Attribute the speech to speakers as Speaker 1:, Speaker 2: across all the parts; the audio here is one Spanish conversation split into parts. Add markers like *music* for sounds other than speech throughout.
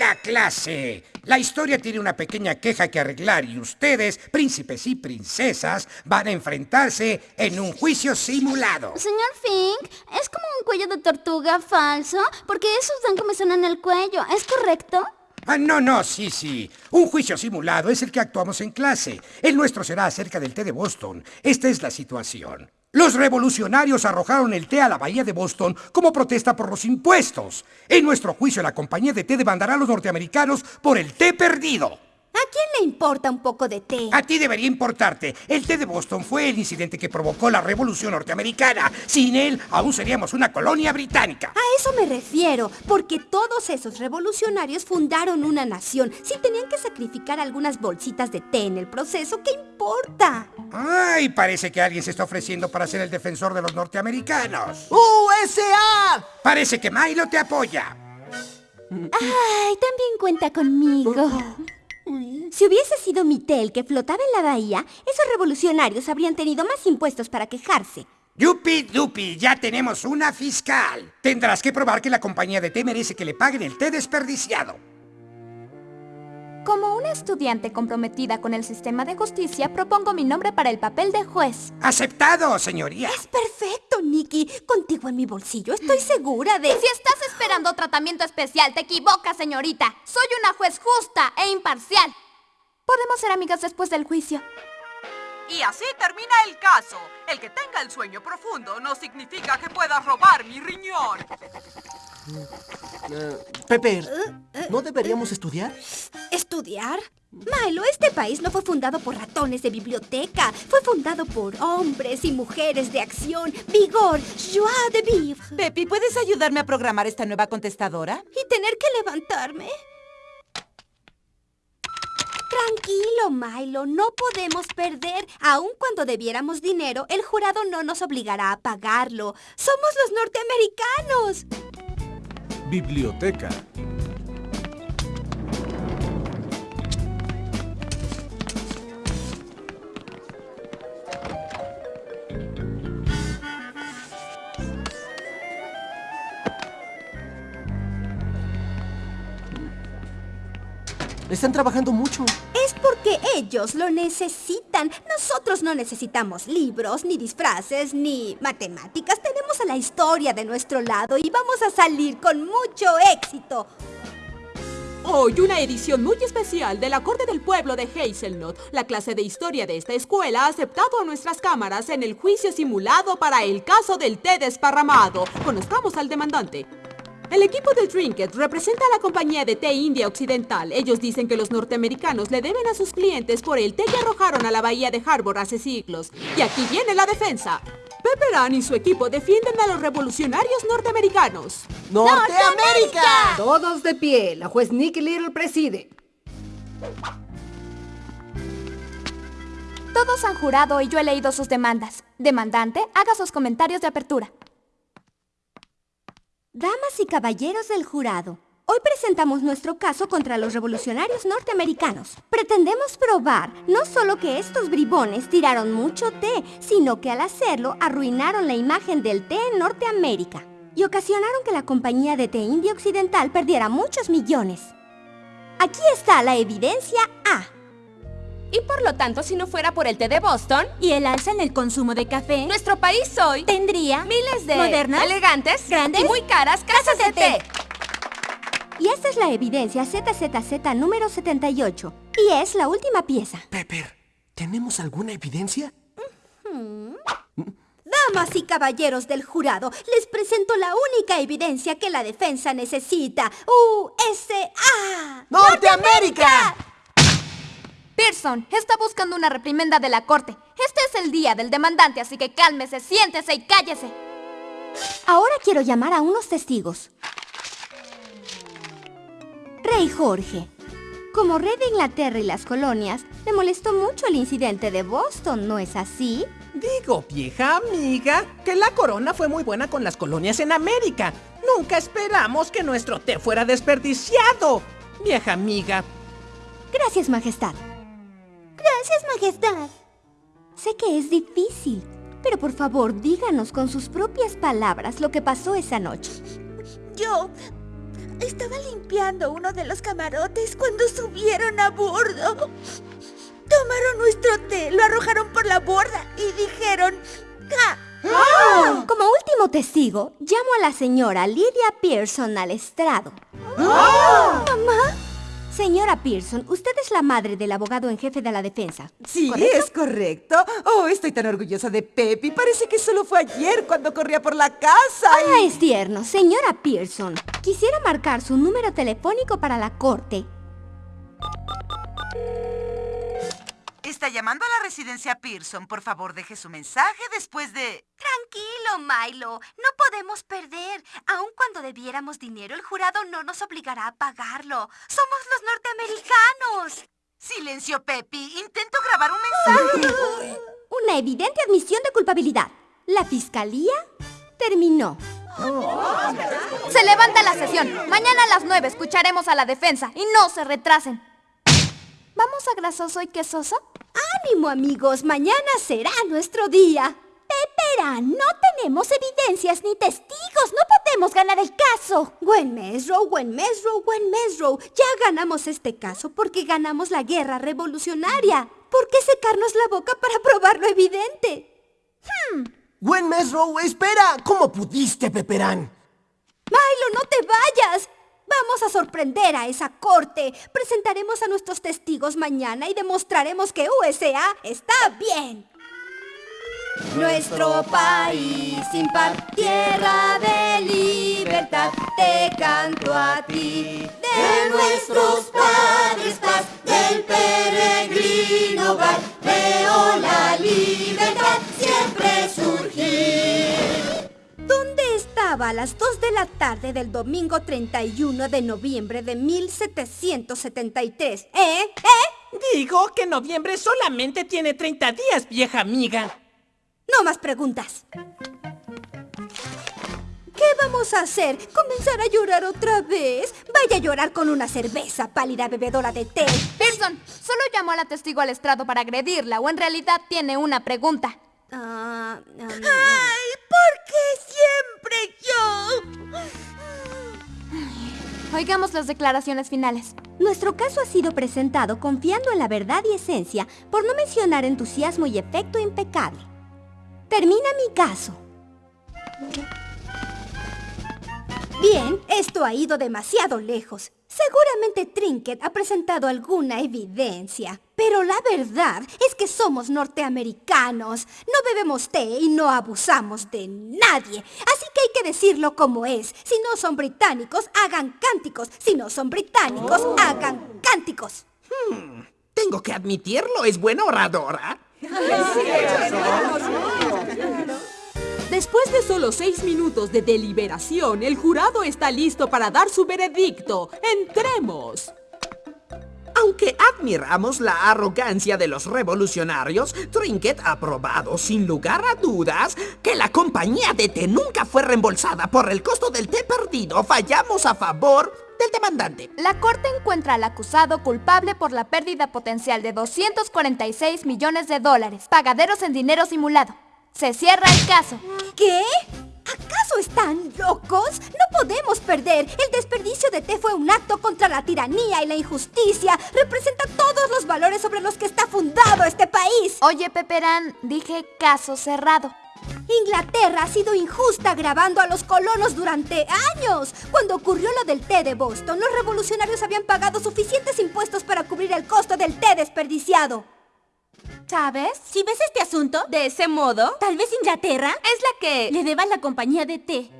Speaker 1: Hola, clase. La historia tiene una pequeña queja que arreglar y ustedes, príncipes y princesas, van a enfrentarse en un juicio simulado.
Speaker 2: Señor Fink, ¿es como un cuello de tortuga falso? Porque esos dan comezón en el cuello, ¿es correcto?
Speaker 1: Ah, no, no, sí, sí. Un juicio simulado es el que actuamos en clase. El nuestro será acerca del té de Boston. Esta es la situación. Los revolucionarios arrojaron el té a la bahía de Boston como protesta por los impuestos. En nuestro juicio, la compañía de té demandará a los norteamericanos por el té perdido.
Speaker 2: ¿A quién le importa un poco de té?
Speaker 1: A ti debería importarte. El té de Boston fue el incidente que provocó la revolución norteamericana. Sin él, aún seríamos una colonia británica.
Speaker 2: A eso me refiero, porque todos esos revolucionarios fundaron una nación. Si tenían que sacrificar algunas bolsitas de té en el proceso, ¿qué importa?
Speaker 1: Ay, parece que alguien se está ofreciendo para ser el defensor de los norteamericanos.
Speaker 3: ¡USA!
Speaker 1: Parece que Milo te apoya.
Speaker 2: Ay, también cuenta conmigo. Si hubiese sido mi té el que flotaba en la bahía, esos revolucionarios habrían tenido más impuestos para quejarse.
Speaker 1: Yupi dupi, ya tenemos una fiscal. Tendrás que probar que la compañía de té merece que le paguen el té desperdiciado.
Speaker 4: Como una estudiante comprometida con el sistema de justicia, propongo mi nombre para el papel de juez.
Speaker 1: Aceptado, señoría.
Speaker 2: Es perfecto, Nicky. Contigo en mi bolsillo estoy segura de...
Speaker 4: Si estás esperando tratamiento especial, te equivocas, señorita. Soy una juez justa e imparcial. Podemos ser amigas después del juicio.
Speaker 5: Y así termina el caso. El que tenga el sueño profundo no significa que pueda robar mi riñón.
Speaker 3: Pepper, ¿no deberíamos estudiar?
Speaker 2: ¿Estudiar? Milo, este país no fue fundado por ratones de biblioteca. Fue fundado por hombres y mujeres de acción, vigor, joie de vivre.
Speaker 6: Pepi, ¿puedes ayudarme a programar esta nueva contestadora?
Speaker 2: ¿Y tener que levantarme? Tranquilo, Milo, no podemos perder. Aun cuando debiéramos dinero, el jurado no nos obligará a pagarlo. ¡Somos los norteamericanos!
Speaker 7: Biblioteca.
Speaker 3: Están trabajando mucho.
Speaker 2: Es porque ellos lo necesitan. Nosotros no necesitamos libros, ni disfraces, ni matemáticas. Tenemos a la historia de nuestro lado y vamos a salir con mucho éxito.
Speaker 8: Hoy una edición muy especial de la Corte del Pueblo de Hazelnut. La clase de historia de esta escuela ha aceptado a nuestras cámaras en el juicio simulado para el caso del té desparramado. Conozcamos al demandante. El equipo de Trinket representa a la compañía de té India Occidental. Ellos dicen que los norteamericanos le deben a sus clientes por el té que arrojaron a la bahía de Harbor hace siglos. Y aquí viene la defensa. Pepperan y su equipo defienden a los revolucionarios norteamericanos.
Speaker 3: ¡Norteamérica!
Speaker 9: Todos de pie. La juez Nicky Little preside.
Speaker 4: Todos han jurado y yo he leído sus demandas. Demandante, haga sus comentarios de apertura.
Speaker 2: Damas y caballeros del jurado, hoy presentamos nuestro caso contra los revolucionarios norteamericanos. Pretendemos probar no solo que estos bribones tiraron mucho té, sino que al hacerlo arruinaron la imagen del té en Norteamérica y ocasionaron que la compañía de té India Occidental perdiera muchos millones. Aquí está la evidencia A.
Speaker 4: Y por lo tanto, si no fuera por el té de Boston
Speaker 2: Y el alza en el consumo de café
Speaker 4: nuestro país hoy
Speaker 2: tendría
Speaker 4: miles de
Speaker 2: modernas,
Speaker 4: elegantes
Speaker 2: grandes
Speaker 4: y muy caras casas de té.
Speaker 2: Y esta es la evidencia ZZZ número 78. Y es la última pieza.
Speaker 3: Pepper, ¿tenemos alguna evidencia?
Speaker 2: Damas y caballeros del jurado, les presento la única evidencia que la defensa necesita. USA.
Speaker 3: ¡Norteamérica!
Speaker 4: Pearson está buscando una reprimenda de la corte. Este es el día del demandante, así que cálmese, siéntese y cállese.
Speaker 2: Ahora quiero llamar a unos testigos. Rey Jorge. Como rey de Inglaterra y las colonias, le molestó mucho el incidente de Boston, ¿no es así?
Speaker 6: Digo, vieja amiga, que la corona fue muy buena con las colonias en América. Nunca esperamos que nuestro té fuera desperdiciado. Vieja amiga,
Speaker 2: Gracias, Majestad. Gracias, Majestad. Sé que es difícil, pero por favor díganos con sus propias palabras lo que pasó esa noche.
Speaker 10: Yo... Estaba limpiando uno de los camarotes cuando subieron a bordo. Tomaron nuestro té, lo arrojaron por la borda y dijeron... ¡Ja!
Speaker 2: Como último testigo, llamo a la señora Lydia Pearson al estrado.
Speaker 10: ¿Mamá?
Speaker 2: Señora Pearson, usted es la madre del abogado en jefe de la defensa.
Speaker 11: Sí,
Speaker 2: ¿correcto?
Speaker 11: es correcto. Oh, estoy tan orgullosa de Pepi. Parece que solo fue ayer cuando corría por la casa.
Speaker 2: Ah,
Speaker 11: y-
Speaker 2: es tierno. Señora Pearson, quisiera marcar su número telefónico para la corte.
Speaker 12: Está llamando a la residencia Pearson. Por favor, deje su mensaje después de...
Speaker 10: Tranquilo, Milo. No podemos perder. Aun cuando debiéramos dinero, el jurado no nos obligará a pagarlo. Somos los norteamericanos.
Speaker 12: Silencio, Pepi. Intento grabar un mensaje.
Speaker 2: Una evidente admisión de culpabilidad. La fiscalía terminó.
Speaker 4: Se levanta la sesión. Mañana a las 9 escucharemos a la defensa y no se retrasen. ¿Vamos a grasoso y quesoso?
Speaker 2: ¡Ánimo, amigos! Mañana será nuestro día. Pepera, no tenemos evidencias ni testigos. No podemos ganar el caso. Gwen Mesrow, Gwen Mesrow, Gwen Mesrow. Ya ganamos este caso porque ganamos la guerra revolucionaria. ¿Por qué secarnos la boca para probar lo evidente?
Speaker 3: Gwen Mesrow, espera. ¿Cómo pudiste, Peperán?
Speaker 2: Milo, no te vayas. Vamos a sorprender a esa corte. Presentaremos a nuestros testigos mañana y demostraremos que USA está bien. Nuestro país sin par, tierra de libertad, te canto a ti. De nuestros padres del peregrino hogar, veo la libertad siempre ¿Dónde estaba a las 2 de la tarde del domingo 31 de noviembre de 1773? ¿Eh? ¿Eh?
Speaker 6: Digo que noviembre solamente tiene 30 días, vieja amiga.
Speaker 2: No más preguntas. ¿Qué vamos a hacer? ¿Comenzar a llorar otra vez? Vaya a llorar con una cerveza, pálida bebedora de té.
Speaker 4: Pearson, solo llamó a la testigo al estrado para agredirla o en realidad tiene una pregunta.
Speaker 2: Ah, um,
Speaker 4: Oigamos las declaraciones finales.
Speaker 2: Nuestro caso ha sido presentado confiando en la verdad y esencia, por no mencionar entusiasmo y efecto impecable. Termina mi caso. Bien, esto ha ido demasiado lejos. Seguramente Trinket ha presentado alguna evidencia. Pero la verdad es que somos norteamericanos. No bebemos té y no abusamos de nadie. Así que hay que decirlo como es. Si no son británicos, hagan cánticos. Si no son británicos, hagan cánticos.
Speaker 6: Tengo que admitirlo, es buena oradora.
Speaker 8: Después de solo seis minutos de deliberación, el jurado está listo para dar su veredicto. ¡Entremos!
Speaker 6: Aunque admiramos la arrogancia de los revolucionarios, Trinket ha probado sin lugar a dudas que la compañía de té nunca fue reembolsada por el costo del té perdido. Fallamos a favor del demandante.
Speaker 4: La corte encuentra al acusado culpable por la pérdida potencial de 246 millones de dólares, pagaderos en dinero simulado. Se cierra el caso.
Speaker 2: ¿Qué? ¿Acaso están locos? No podemos perder. El desperdicio de té fue un acto contra la tiranía y la injusticia. Representa todos los valores sobre los que está fundado este país.
Speaker 4: Oye, Peperán, dije caso cerrado.
Speaker 2: Inglaterra ha sido injusta grabando a los colonos durante años. Cuando ocurrió lo del té de Boston, los revolucionarios habían pagado suficientes impuestos para cubrir el costo del té desperdiciado.
Speaker 10: ¿Sabes? Si ves este asunto de ese modo, tal vez Inglaterra
Speaker 4: Es la que...
Speaker 10: le deba la compañía de té.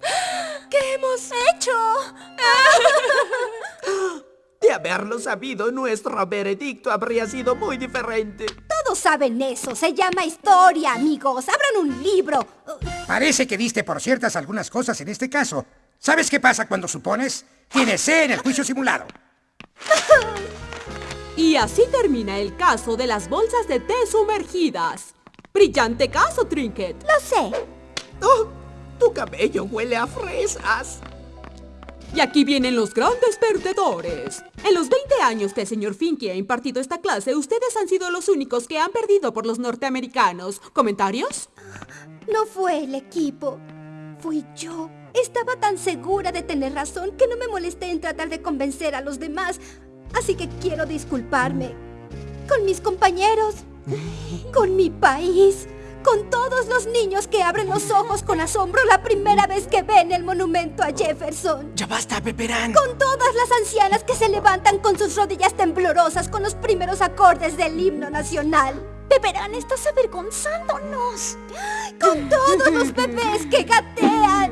Speaker 10: *gasps*
Speaker 2: ¿Qué hemos hecho? *laughs*
Speaker 6: De haberlo sabido, nuestro veredicto habría sido muy diferente.
Speaker 2: Todos saben eso. Se llama historia, amigos. Abran un libro.
Speaker 1: Parece que diste por ciertas algunas cosas en este caso. ¿Sabes qué pasa cuando supones? Tienes C en el juicio simulado. *laughs*
Speaker 8: Y así termina el caso de las bolsas de té sumergidas. Brillante caso, Trinket.
Speaker 2: Lo sé.
Speaker 6: Oh, tu cabello huele a fresas.
Speaker 8: Y aquí vienen los grandes perdedores. En los 20 años que el señor Finky ha impartido esta clase, ustedes han sido los únicos que han perdido por los norteamericanos. ¿Comentarios?
Speaker 2: No fue el equipo. Fui yo. Estaba tan segura de tener razón que no me molesté en tratar de convencer a los demás. Así que quiero disculparme. Con mis compañeros. Con mi país. Con todos los niños que abren los ojos con asombro la primera vez que ven el monumento a Jefferson.
Speaker 3: Ya basta, Peperán.
Speaker 2: Con todas las ancianas que se levantan con sus rodillas temblorosas con los primeros acordes del himno nacional.
Speaker 10: Peperán, estás avergonzándonos.
Speaker 2: Con todos los bebés que gatean.